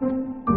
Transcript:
Música